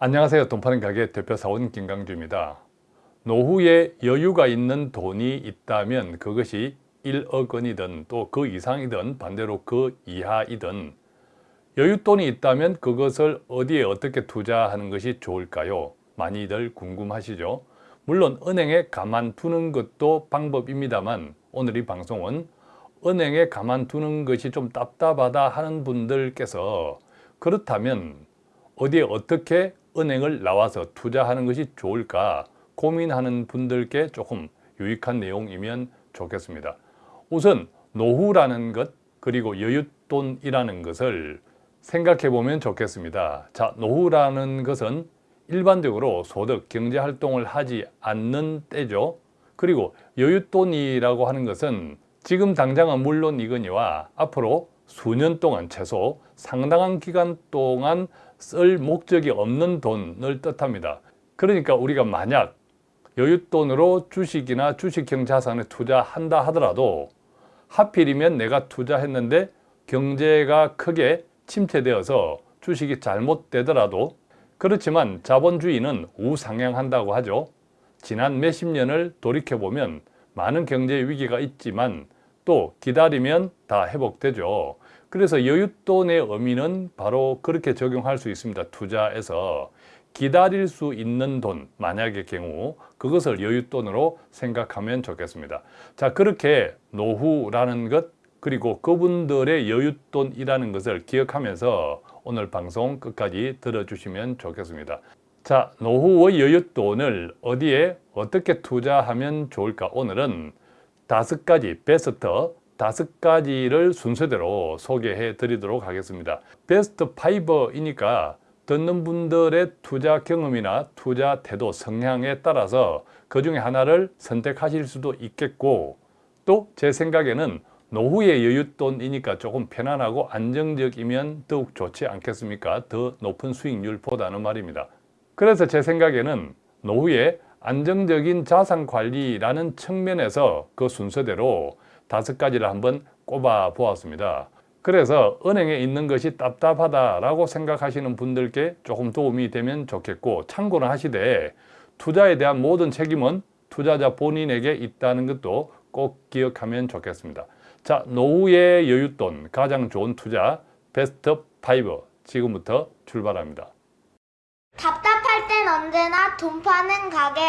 안녕하세요. 돈 파는 가게 대표사원 김강주입니다. 노후에 여유가 있는 돈이 있다면 그것이 1억 원이든 또 그 이상이든 반대로 그 이하이든 여윳돈이 있다면 그것을 어디에 어떻게 투자하는 것이 좋을까요? 많이들 궁금하시죠? 물론 은행에 가만두는 것도 방법입니다만 오늘 이 방송은 은행에 가만두는 것이 좀 답답하다 하는 분들께서 그렇다면 어디에 어떻게 은행을 나와서 투자하는 것이 좋을까 고민하는 분들께 조금 유익한 내용이면 좋겠습니다. 우선 노후라는 것 그리고 여윳돈이라는 것을 생각해 보면 좋겠습니다. 자, 노후라는 것은 일반적으로 소득, 경제활동을 하지 않는 때죠. 그리고 여윳돈이라고 하는 것은 지금 당장은 물론 이거니와 앞으로 수년 동안 최소 상당한 기간 동안 쓸 목적이 없는 돈을 뜻합니다. 그러니까 우리가 만약 여윳돈으로 주식이나 주식형 자산에 투자한다 하더라도 하필이면 내가 투자했는데 경제가 크게 침체되어서 주식이 잘못되더라도 그렇지만 자본주의는 우상향한다고 하죠. 지난 몇십 년을 돌이켜보면 많은 경제 위기가 있지만 또 기다리면 다 회복되죠. 그래서 여윳돈의 의미는 바로 그렇게 적용할 수 있습니다. 투자에서 기다릴 수 있는 돈, 만약의 경우 그것을 여윳돈으로 생각하면 좋겠습니다. 자, 그렇게 노후라는 것 그리고 그분들의 여윳돈이라는 것을 기억하면서 오늘 방송 끝까지 들어주시면 좋겠습니다. 자, 노후의 여윳돈을 어디에 어떻게 투자하면 좋을까? 오늘은 다섯 가지 베스트 다섯 가지를 순서대로 소개해 드리도록 하겠습니다. 베스트 5이니까 듣는 분들의 투자 경험이나 투자 태도, 성향에 따라서 그 중에 하나를 선택하실 수도 있겠고 또 제 생각에는 노후의 여윳돈이니까 조금 편안하고 안정적이면 더욱 좋지 않겠습니까? 더 높은 수익률보다는 말입니다. 그래서 제 생각에는 노후에 안정적인 자산 관리라는 측면에서 그 순서대로 다섯 가지를 한번 꼽아 보았습니다. 그래서 은행에 있는 것이 답답하다라고 생각하시는 분들께 조금 도움이 되면 좋겠고 참고는 하시되 투자에 대한 모든 책임은 투자자 본인에게 있다는 것도 꼭 기억하면 좋겠습니다. 자, 노후의 여윳돈 가장 좋은 투자 베스트 5 지금부터 출발합니다. 답답할 땐 언제나 돈 파는 가게.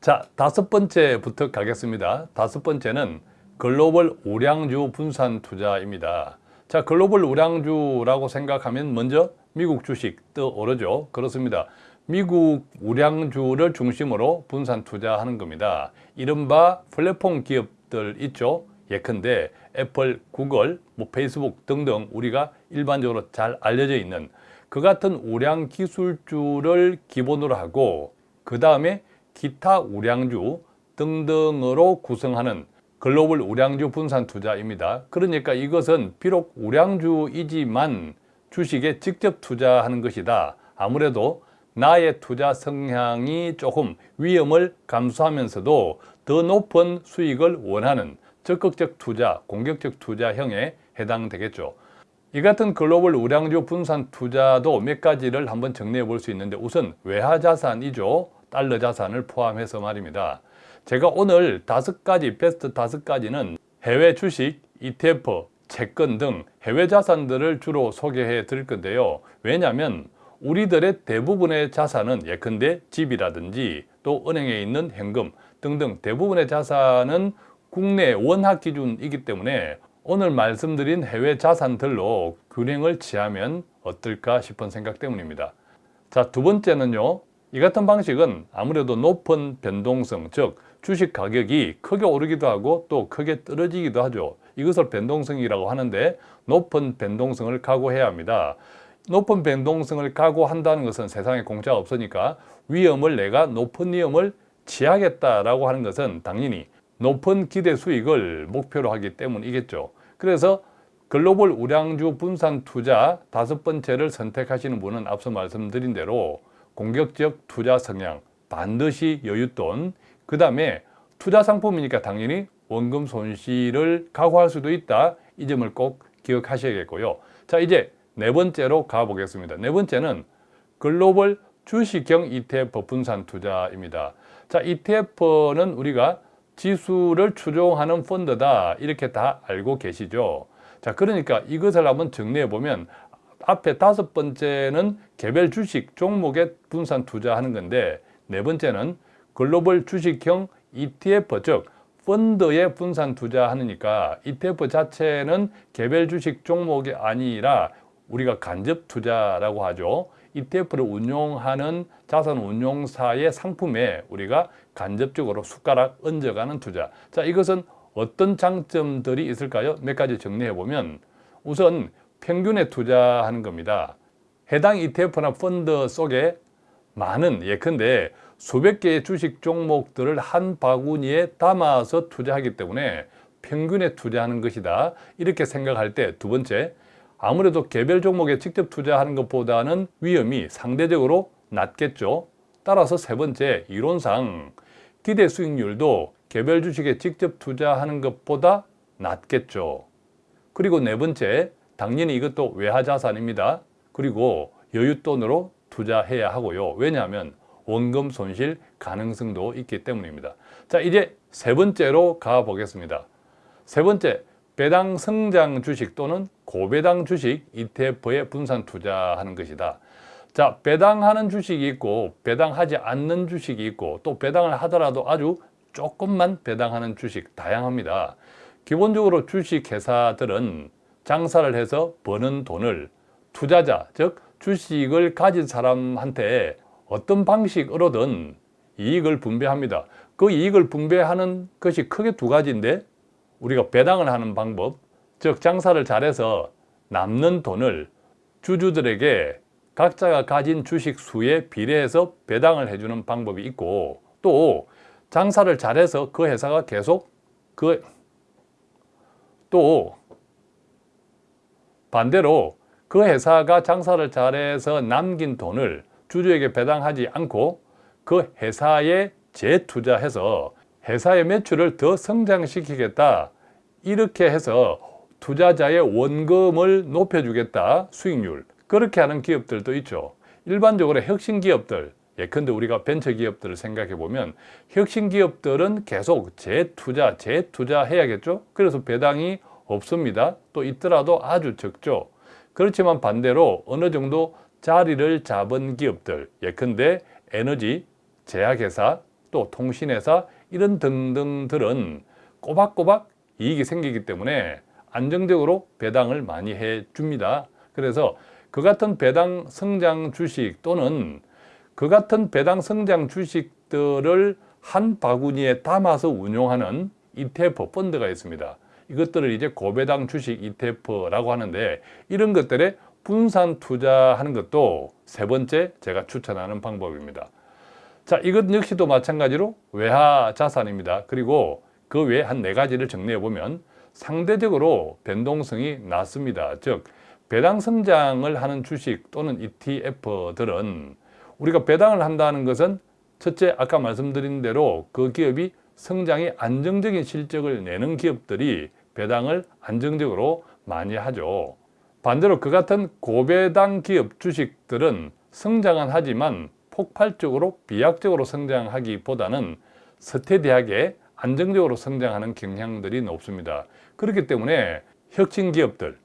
자, 다섯 번째부터 가겠습니다. 다섯 번째는 글로벌 우량주 분산 투자입니다. 자, 글로벌 우량주라고 생각하면 먼저 미국 주식 떠오르죠. 그렇습니다. 미국 우량주를 중심으로 분산 투자하는 겁니다. 이른바 플랫폼 기업들 있죠. 예컨대 애플, 구글, 뭐 페이스북 등등 우리가 일반적으로 잘 알려져 있는 그 같은 우량 기술주를 기본으로 하고 그 다음에 기타 우량주 등등으로 구성하는 글로벌 우량주 분산 투자입니다. 그러니까 이것은 비록 우량주이지만 주식에 직접 투자하는 것이다. 아무래도 나의 투자 성향이 조금 위험을 감수하면서도 더 높은 수익을 원하는 적극적 투자, 공격적 투자형에 해당되겠죠. 이 같은 글로벌 우량주 분산 투자도 몇 가지를 한번 정리해 볼 수 있는데 우선 외화 자산이죠. 달러 자산을 포함해서 말입니다. 제가 오늘 다섯 가지, 베스트 다섯 가지는 해외 주식, ETF, 채권 등 해외 자산들을 주로 소개해 드릴 건데요. 왜냐하면 우리들의 대부분의 자산은 예컨대 집이라든지 또 은행에 있는 현금 등등 대부분의 자산은 국내 원화 기준이기 때문에 오늘 말씀드린 해외 자산들로 균형을 취하면 어떨까 싶은 생각 때문입니다. 자, 두 번째는요. 이 같은 방식은 아무래도 높은 변동성, 즉 주식 가격이 크게 오르기도 하고 또 크게 떨어지기도 하죠. 이것을 변동성이라고 하는데 높은 변동성을 각오해야 합니다. 높은 변동성을 각오한다는 것은 세상에 공짜가 없으니까 위험을 내가 높은 위험을 취하겠다라고 하는 것은 당연히 높은 기대 수익을 목표로 하기 때문이겠죠. 그래서 글로벌 우량주 분산 투자 다섯 번째를 선택하시는 분은 앞서 말씀드린 대로 공격적 투자 성향, 반드시 여윳돈, 그 다음에 투자 상품이니까 당연히 원금 손실을 각오할 수도 있다. 이 점을 꼭 기억하셔야겠고요. 자, 이제 네 번째로 가보겠습니다. 네 번째는 글로벌 주식형 ETF 분산 투자입니다. 자, ETF는 우리가 지수를 추종하는 펀드다. 이렇게 다 알고 계시죠. 자, 그러니까 이것을 한번 정리해 보면 앞에 다섯 번째는 개별 주식 종목에 분산 투자하는 건데 네 번째는 글로벌 주식형 ETF 즉 펀드에 분산 투자하니까 ETF 자체는 개별 주식 종목이 아니라 우리가 간접 투자라고 하죠. ETF를 운용하는 자산 운용사의 상품에 우리가 간접적으로 숟가락 얹어가는 투자. 자, 이것은 어떤 장점들이 있을까요? 몇 가지 정리해 보면 우선 평균에 투자하는 겁니다. 해당 ETF나 펀드 속에 많은 예컨대 수백 개의 주식 종목들을 한 바구니에 담아서 투자하기 때문에 평균에 투자하는 것이다. 이렇게 생각할 때 두 번째, 아무래도 개별 종목에 직접 투자하는 것보다는 위험이 상대적으로 낮겠죠. 따라서 세 번째, 이론상 기대 수익률도 개별 주식에 직접 투자하는 것보다 낮겠죠. 그리고 네 번째, 당연히 이것도 외화 자산입니다. 그리고 여윳돈으로 투자해야 하고요. 왜냐하면 원금 손실 가능성도 있기 때문입니다. 자, 이제 세 번째로 가보겠습니다. 세 번째, 배당 성장 주식 또는 고배당 주식 ETF에 분산 투자하는 것이다. 자, 배당하는 주식이 있고 배당하지 않는 주식이 있고 또 배당을 하더라도 아주 조금만 배당하는 주식 다양합니다. 기본적으로 주식 회사들은 장사를 해서 버는 돈을 투자자, 즉 주식을 가진 사람한테 어떤 방식으로든 이익을 분배합니다. 그 이익을 분배하는 것이 크게 두 가지인데 우리가 배당을 하는 방법, 즉 장사를 잘해서 남는 돈을 주주들에게 각자가 가진 주식 수에 비례해서 배당을 해주는 방법이 있고 또 장사를 잘해서 그 회사가 계속 그 또 반대로 그 회사가 장사를 잘해서 남긴 돈을 주주에게 배당하지 않고 그 회사에 재투자해서 회사의 매출을 더 성장시키겠다. 이렇게 해서 투자자의 원금을 높여주겠다. 수익률. 그렇게 하는 기업들도 있죠. 일반적으로 혁신 기업들, 예컨대 우리가 벤처 기업들을 생각해 보면 혁신 기업들은 계속 재투자, 재투자 해야겠죠. 그래서 배당이 없습니다. 또 있더라도 아주 적죠. 그렇지만 반대로 어느 정도 자리를 잡은 기업들, 예컨대 에너지, 제약회사, 또 통신회사 이런 등등들은 꼬박꼬박 이익이 생기기 때문에 안정적으로 배당을 많이 해줍니다. 그래서 그 같은 배당 성장 주식 또는 그 같은 배당 성장 주식들을 한 바구니에 담아서 운용하는 ETF 펀드가 있습니다. 이것들을 이제 고배당 주식 ETF라고 하는데 이런 것들에 분산 투자하는 것도 세 번째 제가 추천하는 방법입니다. 자, 이것 역시도 마찬가지로 외화 자산입니다. 그리고 그 외에 한 네 가지를 정리해 보면 상대적으로 변동성이 낮습니다. 즉, 배당 성장을 하는 주식 또는 ETF들은 우리가 배당을 한다는 것은 첫째, 아까 말씀드린 대로 그 기업이 성장이 안정적인 실적을 내는 기업들이 배당을 안정적으로 많이 하죠. 반대로 그 같은 고배당 기업 주식들은 성장은 하지만 폭발적으로 비약적으로 성장하기보다는 서태대하게 안정적으로 성장하는 경향들이 높습니다. 그렇기 때문에 혁신 기업들,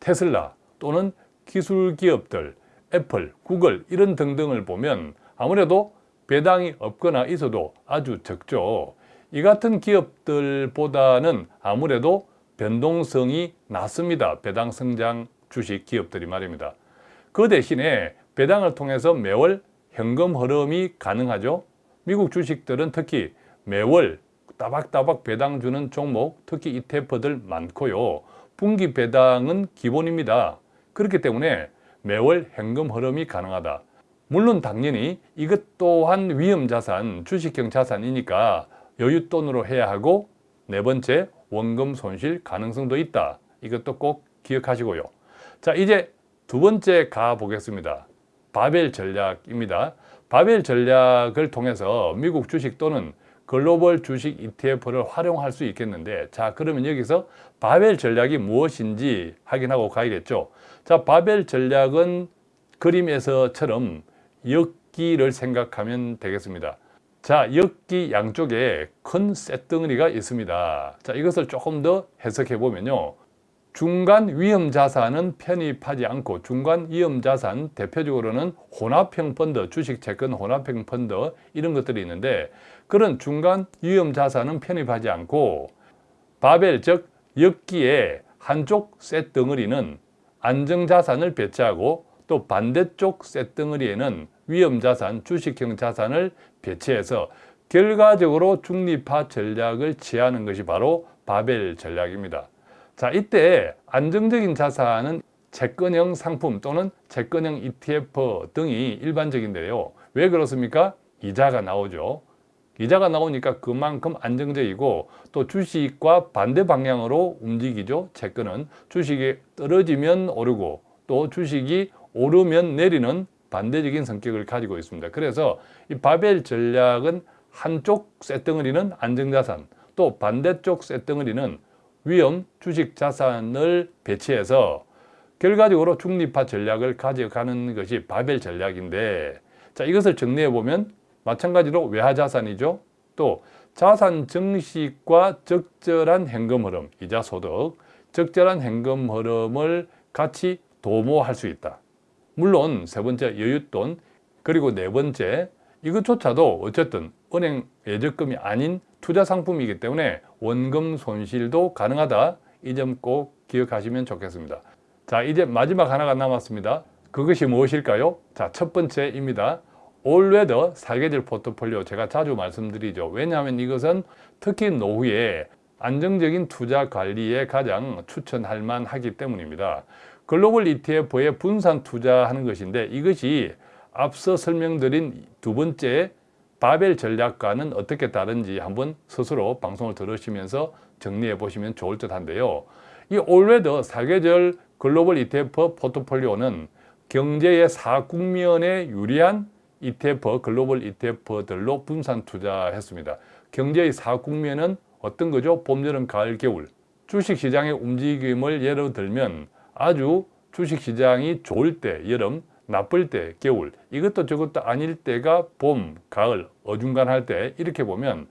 테슬라 또는 기술 기업들, 애플, 구글 이런 등등을 보면 아무래도 배당이 없거나 있어도 아주 적죠. 이 같은 기업들보다는 아무래도 변동성이 낮습니다. 배당 성장 주식 기업들이 말입니다. 그 대신에 배당을 통해서 매월 현금 흐름이 가능하죠. 미국 주식들은 특히 매월 따박따박 배당 주는 종목, 특히 ETF들 많고요. 분기 배당은 기본입니다. 그렇기 때문에 매월 현금 흐름이 가능하다. 물론 당연히 이것 또한 위험자산, 주식형 자산이니까 여윳돈으로 해야 하고 네 번째 원금 손실 가능성도 있다. 이것도 꼭 기억하시고요. 자 이제 두 번째 가 보겠습니다. 바벨 전략입니다. 바벨 전략을 통해서 미국 주식 또는 글로벌 주식 ETF를 활용할 수 있겠는데 자 그러면 여기서 바벨 전략이 무엇인지 확인하고 가야겠죠. 자 바벨 전략은 그림에서처럼 엽기를 생각하면 되겠습니다. 자, 엽기 양쪽에 큰 쇳덩어리가 있습니다. 자, 이것을 조금 더 해석해 보면요. 중간 위험 자산은 편입하지 않고 중간 위험 자산 대표적으로는 혼합형 펀드, 주식 채권 혼합형 펀드 이런 것들이 있는데 그런 중간 위험 자산은 편입하지 않고 바벨 즉 엽기의 한쪽 쇳 덩어리는 안정 자산을 배치하고 또 반대쪽 쇳 덩어리에는 위험 자산, 주식형 자산을 배치해서 결과적으로 중립화 전략을 취하는 것이 바로 바벨 전략입니다. 자, 이때 안정적인 자산은 채권형 상품 또는 채권형 ETF 등이 일반적인데요. 왜 그렇습니까? 이자가 나오죠. 이자가 나오니까 그만큼 안정적이고 또 주식과 반대 방향으로 움직이죠. 채권은 주식이 떨어지면 오르고 또 주식이 오르면 내리는 반대적인 성격을 가지고 있습니다. 그래서 이 바벨 전략은 한쪽 쇳덩어리는 안정자산 또 반대쪽 쇳덩어리는 위험 주식 자산을 배치해서 결과적으로 중립화 전략을 가져가는 것이 바벨 전략인데 자 이것을 정리해 보면 마찬가지로 외화 자산이죠. 또 자산 증식과 적절한 현금 흐름, 이자 소득, 적절한 현금 흐름을 같이 도모할 수 있다. 물론 세 번째 여윳돈 그리고 네 번째 이것조차도 어쨌든 은행 예적금이 아닌 투자 상품이기 때문에 원금 손실도 가능하다. 이 점 꼭 기억하시면 좋겠습니다. 자, 이제 마지막 하나가 남았습니다. 그것이 무엇일까요? 자, 첫 번째입니다. 올웨더 사계절 포트폴리오 제가 자주 말씀드리죠. 왜냐하면 이것은 특히 노후에 안정적인 투자 관리에 가장 추천할 만하기 때문입니다. 글로벌 ETF에 분산 투자하는 것인데 이것이 앞서 설명드린 두 번째 바벨 전략과는 어떻게 다른지 한번 스스로 방송을 들으시면서 정리해 보시면 좋을 듯 한데요. 이 올웨더 사계절 글로벌 ETF 포트폴리오는 경제의 사국면에 유리한 ETF, 글로벌 ETF들로 분산 투자했습니다. 경제의 사국면은 어떤 거죠? 봄, 여름, 가을, 겨울. 주식시장의 움직임을 예로 들면 아주 주식시장이 좋을 때 여름, 나쁠 때 겨울, 이것도 저것도 아닐 때가 봄, 가을, 어중간할 때 이렇게 보면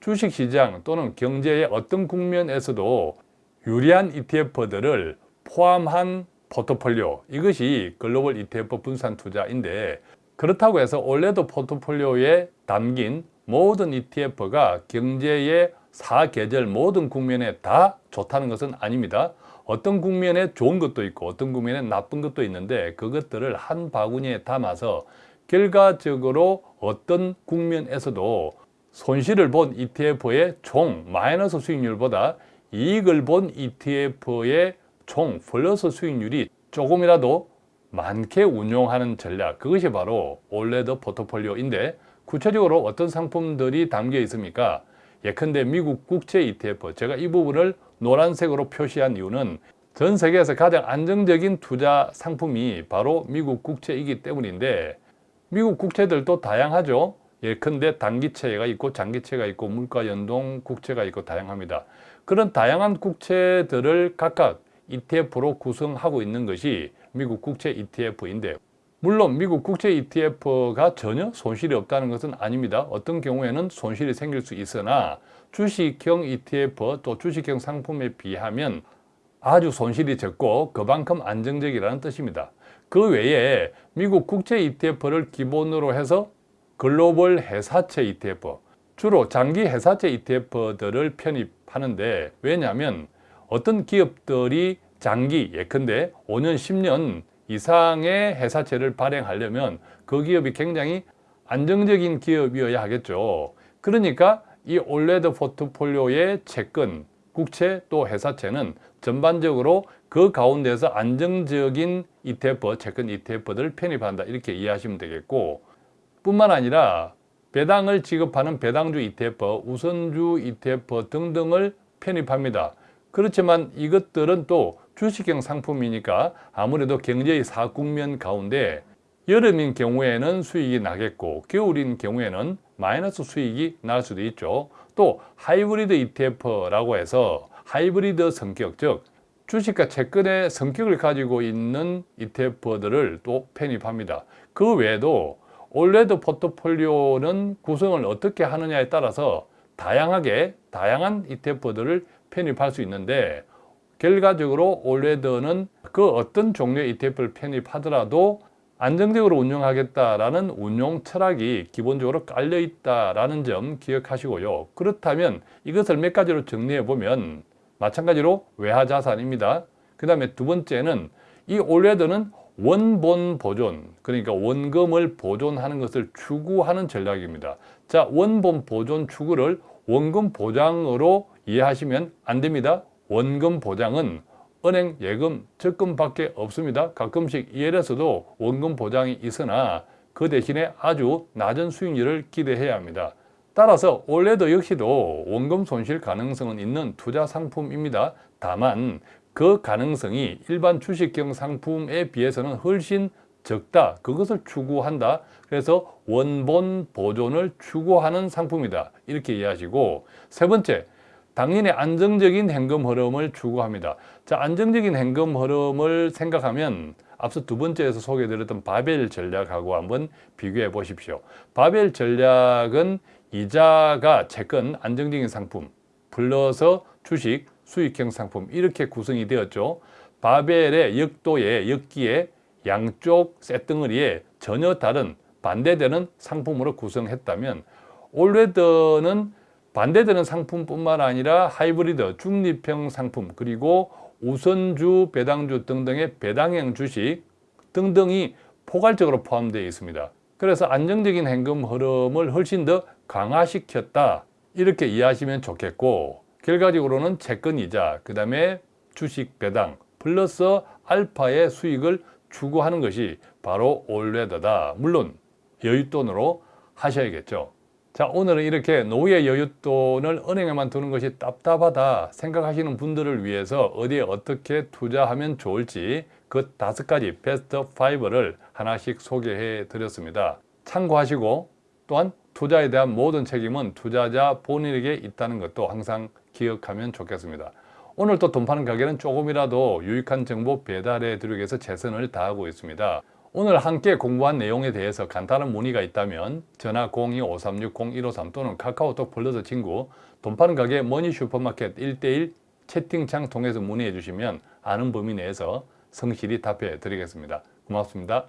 주식시장 또는 경제의 어떤 국면에서도 유리한 ETF들을 포함한 포트폴리오. 이것이 글로벌 ETF 분산 투자인데 그렇다고 해서 올해도 포트폴리오에 담긴 모든 ETF가 경제의 사계절 모든 국면에 다 좋다는 것은 아닙니다. 어떤 국면에 좋은 것도 있고 어떤 국면에 나쁜 것도 있는데 그것들을 한 바구니에 담아서 결과적으로 어떤 국면에서도 손실을 본 ETF의 총 마이너스 수익률보다 이익을 본 ETF의 총 플러스 수익률이 조금이라도 많게 운용하는 전략 그것이 바로 올레더 포트폴리오인데 구체적으로 어떤 상품들이 담겨 있습니까? 예컨대 미국 국채 ETF 제가 이 부분을 노란색으로 표시한 이유는 전 세계에서 가장 안정적인 투자 상품이 바로 미국 국채이기 때문인데 미국 국채들도 다양하죠. 예컨대 단기채가 있고 장기채가 있고 물가 연동 국채가 있고 다양합니다. 그런 다양한 국채들을 각각 ETF로 구성하고 있는 것이 미국 국채 ETF인데 물론 미국 국채 ETF가 전혀 손실이 없다는 것은 아닙니다. 어떤 경우에는 손실이 생길 수 있으나 주식형 ETF 또 주식형 상품에 비하면 아주 손실이 적고 그만큼 안정적이라는 뜻입니다. 그 외에 미국 국채 ETF를 기본으로 해서 글로벌 회사채 ETF, 주로 장기 회사채 ETF들을 편입하는데 왜냐하면 어떤 기업들이 장기 예컨대 5년, 10년 이상의 회사채를 발행하려면 그 기업이 굉장히 안정적인 기업이어야 하겠죠. 그러니까 이 올레드 포트폴리오의 채권, 국채 또 회사채는 전반적으로 그 가운데서 안정적인 ETF, 채권 ETF들을 편입한다 이렇게 이해하시면 되겠고 뿐만 아니라 배당을 지급하는 배당주 ETF, 우선주 ETF 등등을 편입합니다. 그렇지만 이것들은 또 주식형 상품이니까 아무래도 경제의 사국면 가운데 여름인 경우에는 수익이 나겠고 겨울인 경우에는 마이너스 수익이 날 수도 있죠. 또 하이브리드 ETF라고 해서 하이브리드 성격 즉 주식과 채권의 성격을 가지고 있는 ETF들을 또 편입합니다. 그 외에도 올레드 포트폴리오는 구성을 어떻게 하느냐에 따라서 다양하게 다양한 ETF들을 편입할 수 있는데 결과적으로 올레드는 그 어떤 종류의 ETF를 편입하더라도 안정적으로 운영하겠다라는 운용 철학이 기본적으로 깔려 있다라는 점 기억하시고요. 그렇다면 이것을 몇 가지로 정리해 보면 마찬가지로 외화 자산입니다. 그 다음에 두 번째는 이 올레드는 원본 보존, 그러니까 원금을 보존하는 것을 추구하는 전략입니다. 자, 원본 보존 추구를 원금 보장으로 이해하시면 안 됩니다. 원금 보장은 은행 예금, 적금밖에 없습니다. 가끔씩 EL에서도 원금 보장이 있으나 그 대신에 아주 낮은 수익률을 기대해야 합니다. 따라서 올레드 역시도 원금 손실 가능성은 있는 투자 상품입니다. 다만 그 가능성이 일반 주식형 상품에 비해서는 훨씬 적다. 그것을 추구한다. 그래서 원본 보존을 추구하는 상품이다. 이렇게 이해하시고 세 번째, 당연히 안정적인 현금 흐름을 추구합니다. 자, 안정적인 현금 흐름을 생각하면 앞서 두 번째에서 소개해드렸던 바벨 전략하고 한번 비교해 보십시오. 바벨 전략은 이자가 채권 안정적인 상품 플러스 주식 수익형 상품 이렇게 구성이 되었죠. 바벨의 역도의 역기에 양쪽 쇳덩어리에 전혀 다른 반대되는 상품으로 구성했다면 올레드는 반대되는 상품뿐만 아니라 하이브리드, 중립형 상품, 그리고 우선주, 배당주 등등의 배당형 주식 등등이 포괄적으로 포함되어 있습니다. 그래서 안정적인 현금 흐름을 훨씬 더 강화시켰다. 이렇게 이해하시면 좋겠고 결과적으로는 채권 이자, 그 다음에 주식 배당 플러스 알파의 수익을 추구하는 것이 바로 올레드다. 물론 여윳돈으로 하셔야겠죠. 자 오늘은 이렇게 노후의 여윳돈을 은행에만 두는 것이 답답하다 생각하시는 분들을 위해서 어디에 어떻게 투자하면 좋을지 그 다섯 가지 베스트 5를 하나씩 소개해 드렸습니다. 참고하시고 또한 투자에 대한 모든 책임은 투자자 본인에게 있다는 것도 항상 기억하면 좋겠습니다. 오늘 또 돈 파는 가게는 조금이라도 유익한 정보 배달해 드리기 위해서 최선을 다하고 있습니다. 오늘 함께 공부한 내용에 대해서 간단한 문의가 있다면 전화 02-536-0153 또는 카카오톡 플러스 친구 돈 파는 가게 머니 슈퍼마켓 1대1 채팅창 통해서 문의해 주시면 아는 범위 내에서 성실히 답해 드리겠습니다. 고맙습니다.